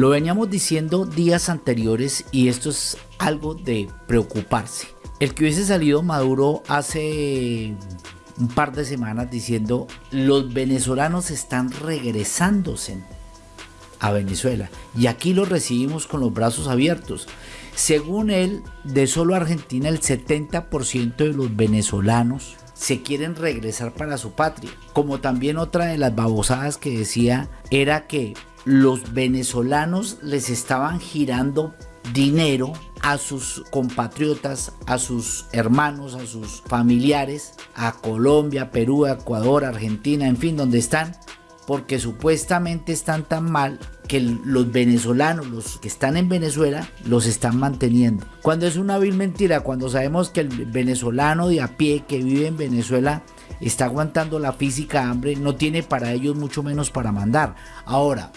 Lo veníamos diciendo días anteriores y esto es algo de preocuparse. El que hubiese salido Maduro hace un par de semanas diciendo los venezolanos están regresándose a Venezuela y aquí lo recibimos con los brazos abiertos. Según él, de solo Argentina el 70% de los venezolanos se quieren regresar para su patria. Como también otra de las babosadas que decía era que los venezolanos les estaban girando dinero a sus compatriotas, a sus hermanos, a sus familiares, a Colombia, Perú, Ecuador, Argentina, en fin, donde están, porque supuestamente están tan mal que los venezolanos, los que están en Venezuela, los están manteniendo. Cuando es una vil mentira, cuando sabemos que el venezolano de a pie que vive en Venezuela está aguantando la física hambre, no tiene para ellos mucho menos para mandar. Ahora,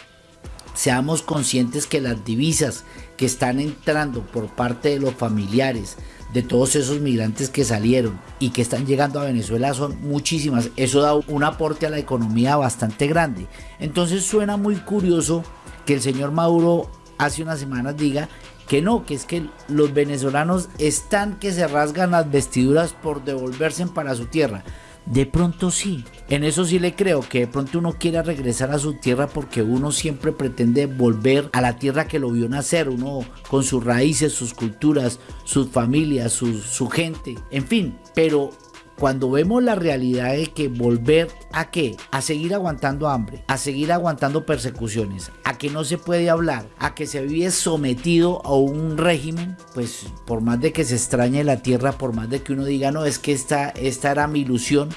seamos conscientes que las divisas que están entrando por parte de los familiares de todos esos migrantes que salieron y que están llegando a Venezuela son muchísimas. Eso da un aporte a la economía bastante grande. Entonces suena muy curioso que el señor Maduro hace unas semanas diga que no, que es que los venezolanos están que se rasgan las vestiduras por devolverse para su tierra. De pronto sí, en eso sí le creo que de pronto uno quiera regresar a su tierra porque uno siempre pretende volver a la tierra que lo vio nacer, uno con sus raíces, sus culturas, sus familias, su, su gente, en fin, pero cuando vemos la realidad de que volver a qué? A seguir aguantando hambre, a seguir aguantando persecuciones, a que no se puede hablar, a que se vive sometido a un régimen, pues por más de que se extrañe la tierra, por más de que uno diga, no, es que esta, esta era mi ilusión,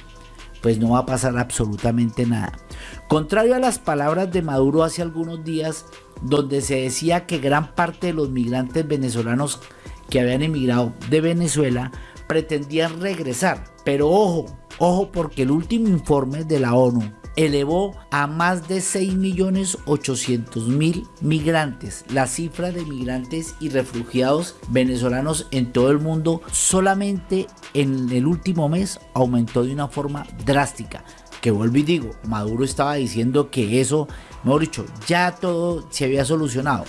pues no va a pasar absolutamente nada. Contrario a las palabras de Maduro hace algunos días, donde se decía que gran parte de los migrantes venezolanos que habían emigrado de Venezuela pretendían regresar. Pero ojo, ojo porque el último informe de la ONU elevó a más de 6.800.000 migrantes. La cifra de migrantes y refugiados venezolanos en todo el mundo solamente en el último mes aumentó de una forma drástica. Que vuelvo y digo, Maduro estaba diciendo que eso, mejor dicho, ya todo se había solucionado.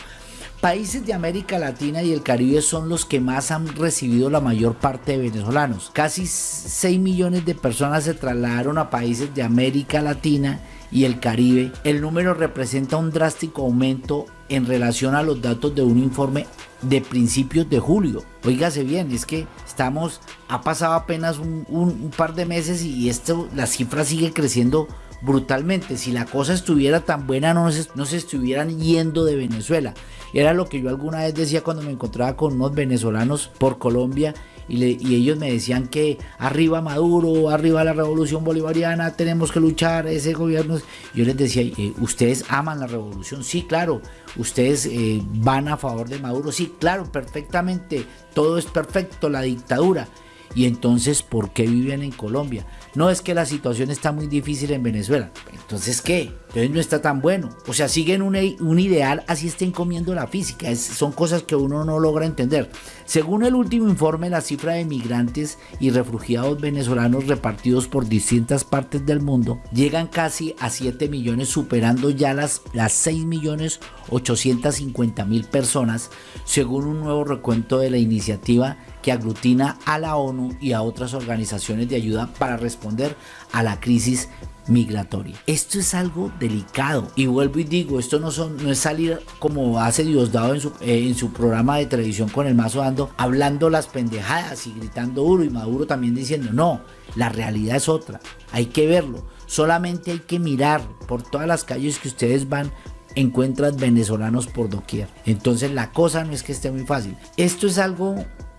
Países de América Latina y el Caribe son los que más han recibido la mayor parte de venezolanos. Casi 6 millones de personas se trasladaron a países de América Latina y el Caribe. El número representa un drástico aumento en relación a los datos de un informe de principios de julio. Óigase bien, es que estamos, ha pasado apenas un, par de meses y esto, la cifra sigue creciendo brutalmente. Si la cosa estuviera tan buena, no no se estuvieran yendo de Venezuela. Era lo que yo alguna vez decía cuando me encontraba con unos venezolanos por Colombia y, ellos me decían que arriba Maduro, arriba la revolución bolivariana, tenemos que luchar, ese gobierno. Yo les decía, eh, ¿ustedes aman la revolución? Sí, claro. ¿Ustedes eh, van a favor de Maduro? Sí, claro, perfectamente. Todo es perfecto, la dictadura. Y entonces, ¿por qué viven en Colombia? No es que la situación está muy difícil en Venezuela. Entonces, ¿qué? Entonces no está tan bueno. O sea, siguen un, un ideal así estén comiendo la física. son cosas que uno no logra entender. Según el último informe, la cifra de migrantes y refugiados venezolanos repartidos por distintas partes del mundo llegan casi a 7 millones, superando ya las, las 6 millones 850 mil personas, según un nuevo recuento de la iniciativa que aglutina a la ONU y a otras organizaciones de ayuda para responder a la crisis migratoria. Esto es algo delicado y vuelvo y digo, esto no, es salir como hace Diosdado en su, eh, en su programa de televisión con el mazo dando, hablando las pendejadas y gritando duro y Maduro también diciendo, no, la realidad es otra, hay que verlo, solamente hay que mirar por todas las calles que ustedes van encuentran venezolanos por doquier. Entonces la cosa no es que esté muy fácil. Esto es algo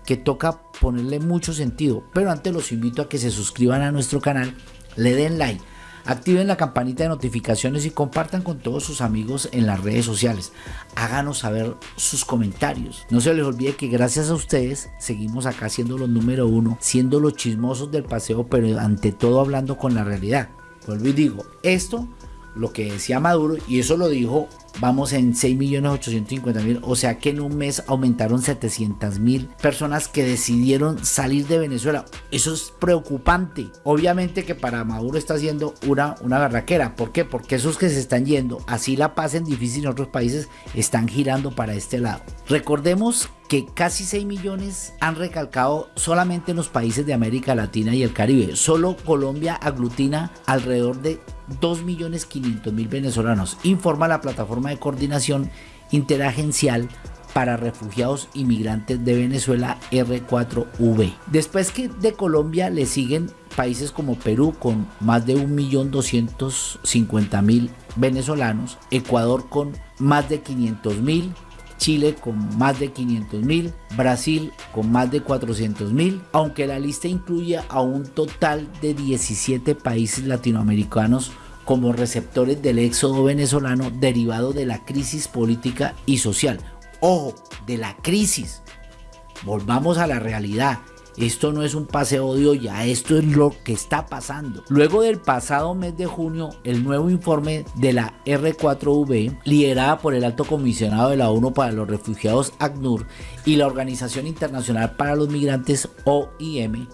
que toca ponerle mucho sentido. Pero antes los invito a que se suscriban a nuestro canal, le den like, activen la campanita de notificaciones y compartan con todos sus amigos en las redes sociales. Háganos saber sus comentarios. No se les olvide que gracias a ustedes seguimos acá siendo los número uno, siendo los chismosos del paseo, pero ante todo hablando con la realidad. Vuelvo y digo, esto, lo que decía Maduro, y eso lo dijo vamos en 6.850.000, o sea que en un mes aumentaron 700.000 personas que decidieron salir de Venezuela. Eso es preocupante. Obviamente que para Maduro está haciendo una, una barraquera. ¿Por qué? Porque esos que se están yendo, así la pasen difícil en otros países, están girando para este lado. Recordemos que casi 6 millones han recalcado solamente en los países de América Latina y el Caribe. Solo Colombia aglutina alrededor de 2.500.000 venezolanos, informa la plataforma de coordinación interagencial para refugiados inmigrantes de Venezuela R4V. Después que de Colombia le siguen países como Perú con más de 1.250.000 venezolanos, Ecuador con más de 500.000, Chile con más de 500 mil, Brasil con más de 400 mil, aunque la lista incluye a un total de 17 países latinoamericanos como receptores del éxodo venezolano derivado de la crisis política y social. Ojo, de la crisis. Volvamos a la realidad. Esto no es un paseo de olla, esto es lo que está pasando. Luego del pasado mes de junio, el nuevo informe de la R4V, liderada por el alto comisionado de la ONU para los refugiados ACNUR y la Organización Internacional para los Migrantes OIM,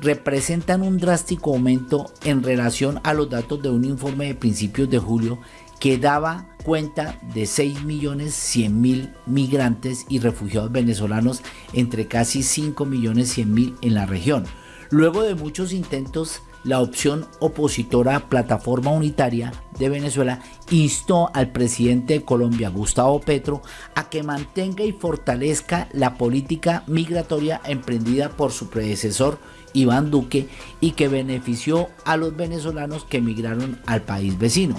representan un drástico aumento en relación a los datos de un informe de principios de julio que daba cuenta de 6.100.000 migrantes y refugiados venezolanos entre casi 5.100.000 en la región. Luego de muchos intentos, la opción opositora Plataforma Unitaria de Venezuela instó al presidente de Colombia, Gustavo Petro, a que mantenga y fortalezca la política migratoria emprendida por su predecesor Iván Duque y que benefició a los venezolanos que emigraron al país vecino.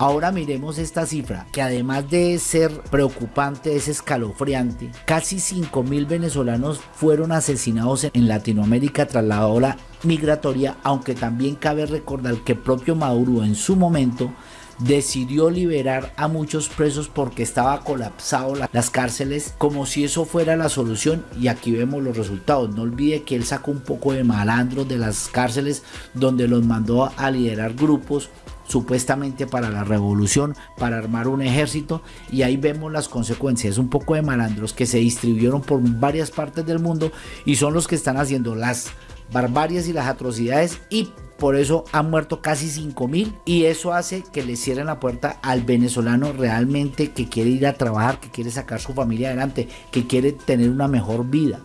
Ahora miremos esta cifra, que además de ser preocupante, es escalofriante. Casi 5.000 venezolanos fueron asesinados en Latinoamérica tras la ola migratoria, aunque también cabe recordar que el propio Maduro en su momento decidió liberar a muchos presos porque estaba colapsado las cárceles como si eso fuera la solución y aquí vemos los resultados. No olvide que él sacó un poco de malandros de las cárceles donde los mandó a liderar grupos supuestamente para la revolución, para armar un ejército y ahí vemos las consecuencias, un poco de malandros que se distribuyeron por varias partes del mundo y son los que están haciendo las barbarias y las atrocidades y por eso han muerto casi 5 mil y eso hace que le cierren la puerta al venezolano realmente que quiere ir a trabajar, que quiere sacar su familia adelante, que quiere tener una mejor vida.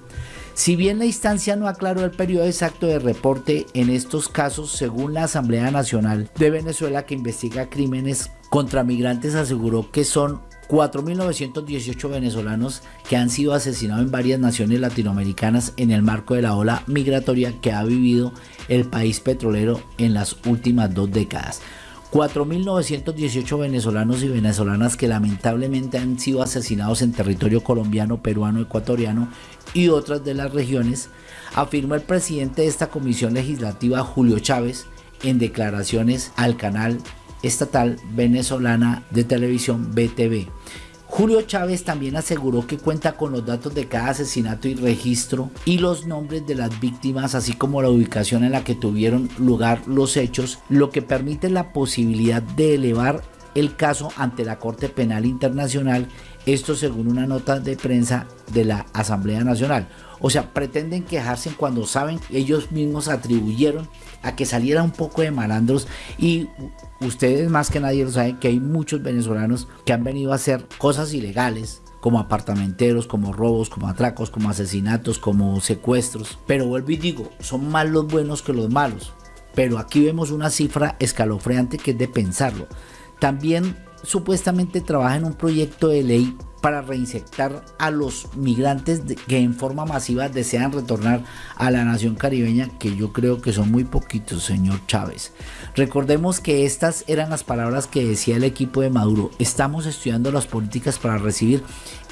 Si bien la instancia no aclaró el periodo exacto de reporte en estos casos, según la Asamblea Nacional de Venezuela que investiga crímenes contra migrantes aseguró que son 4.918 venezolanos que han sido asesinados en varias naciones latinoamericanas en el marco de la ola migratoria que ha vivido el país petrolero en las últimas dos décadas. 4.918 venezolanos y venezolanas que lamentablemente han sido asesinados en territorio colombiano, peruano, ecuatoriano y otras de las regiones, afirmó el presidente de esta comisión legislativa, Julio Chávez, en declaraciones al canal estatal venezolana de televisión BTV. Julio Chávez también aseguró que cuenta con los datos de cada asesinato y registro y los nombres de las víctimas, así como la ubicación en la que tuvieron lugar los hechos, lo que permite la posibilidad de elevar el caso ante la Corte Penal Internacional, esto según una nota de prensa de la Asamblea Nacional. O sea, pretenden quejarse cuando saben ellos mismos atribuyeron a que saliera un poco de malandros y ustedes más que nadie lo saben que hay muchos venezolanos que han venido a hacer cosas ilegales como apartamenteros, como robos, como atracos, como asesinatos, como secuestros. Pero vuelvo y digo, son más los buenos que los malos. Pero aquí vemos una cifra escalofriante que es de pensarlo. También supuestamente trabaja en un proyecto de ley para reinsertar a los migrantes que en forma masiva desean retornar a la nación caribeña, que yo creo que son muy poquitos, señor Chávez. Recordemos que estas eran las palabras que decía el equipo de Maduro. Estamos estudiando las políticas para recibir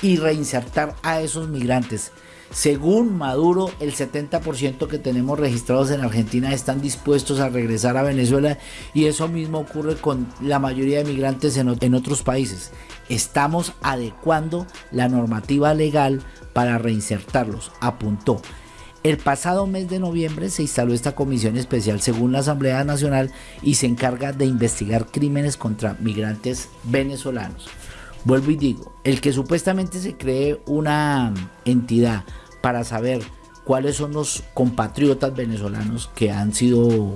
y reinsertar a esos migrantes. Según Maduro, el 70% que tenemos registrados en Argentina están dispuestos a regresar a Venezuela y eso mismo ocurre con la mayoría de migrantes en otros países estamos adecuando la normativa legal para reinsertarlos, apuntó. El pasado mes de noviembre se instaló esta comisión especial según la Asamblea Nacional y se encarga de investigar crímenes contra migrantes venezolanos. Vuelvo y digo, el que supuestamente se cree una entidad para saber cuáles son los compatriotas venezolanos que han sido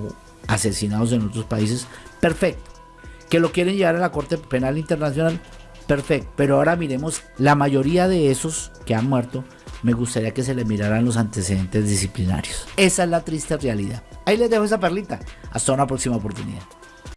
asesinados en otros países, perfecto. Que lo quieren llevar a la Corte Penal Internacional, perfecto. Pero ahora miremos, la mayoría de esos que han muerto, me gustaría que se le miraran los antecedentes disciplinarios. Esa es la triste realidad. Ahí les dejo esa perlita. Hasta una próxima oportunidad.